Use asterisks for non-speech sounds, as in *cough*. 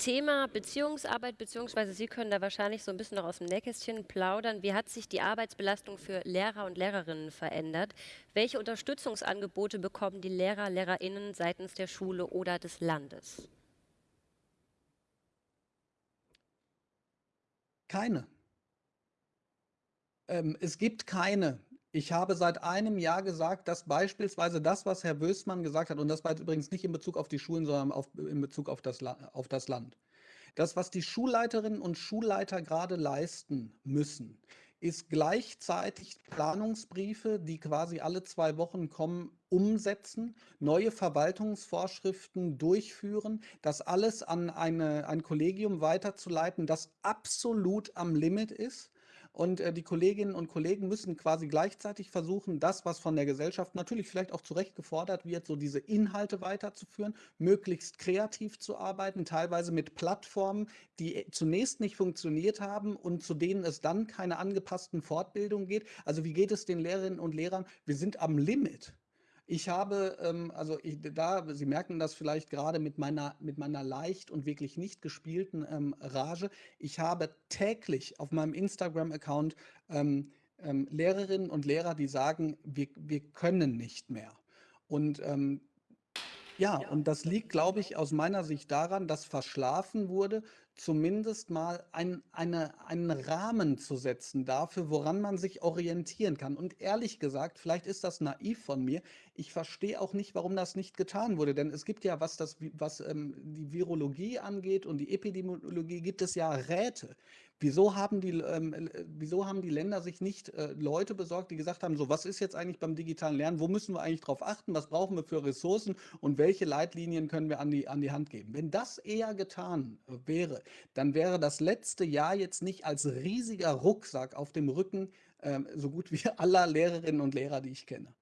Thema Beziehungsarbeit, beziehungsweise Sie können da wahrscheinlich so ein bisschen noch aus dem Nähkästchen plaudern. Wie hat sich die Arbeitsbelastung für Lehrer und Lehrerinnen verändert? Welche Unterstützungsangebote bekommen die Lehrer, Lehrerinnen seitens der Schule oder des Landes? Keine. Ähm, es gibt keine. Ich habe seit einem Jahr gesagt, dass beispielsweise das, was Herr Wößmann gesagt hat, und das war jetzt übrigens nicht in Bezug auf die Schulen, sondern auf, in Bezug auf das, auf das Land. Das, was die Schulleiterinnen und Schulleiter gerade leisten müssen, ist gleichzeitig Planungsbriefe, die quasi alle zwei Wochen kommen, umsetzen, neue Verwaltungsvorschriften durchführen, das alles an eine, ein Kollegium weiterzuleiten, das absolut am Limit ist und äh, die Kolleginnen und Kollegen müssen quasi gleichzeitig versuchen, das, was von der Gesellschaft natürlich vielleicht auch zu Recht gefordert wird, so diese Inhalte weiterzuführen, möglichst kreativ zu arbeiten, teilweise mit Plattformen, die äh, zunächst nicht funktioniert haben und zu denen es dann keine angepassten Fortbildungen geht. Also wie geht es den Lehrerinnen und Lehrern? Wir sind am Limit. Ich habe, ähm, also ich, da, Sie merken das vielleicht gerade mit meiner, mit meiner leicht und wirklich nicht gespielten ähm, Rage. Ich habe täglich auf meinem Instagram-Account ähm, ähm, Lehrerinnen und Lehrer, die sagen, wir, wir können nicht mehr. Und ähm, ja, und das liegt, glaube ich, aus meiner Sicht daran, dass verschlafen wurde, zumindest mal ein, eine, einen Rahmen zu setzen dafür, woran man sich orientieren kann. Und ehrlich gesagt, vielleicht ist das naiv von mir, ich verstehe auch nicht, warum das nicht getan wurde. Denn es gibt ja, was, das, was ähm, die Virologie angeht und die Epidemiologie, gibt es ja Räte. Wieso haben die, ähm, äh, wieso haben die Länder sich nicht äh, Leute besorgt, die gesagt haben, so was ist jetzt eigentlich beim digitalen Lernen, wo müssen wir eigentlich drauf achten, was brauchen wir für Ressourcen und welche Leitlinien können wir an die, an die Hand geben? Wenn das eher getan äh, dann wäre das letzte Jahr jetzt nicht als riesiger Rucksack auf dem Rücken ähm, so gut wie *laughs* aller Lehrerinnen und Lehrer, die ich kenne.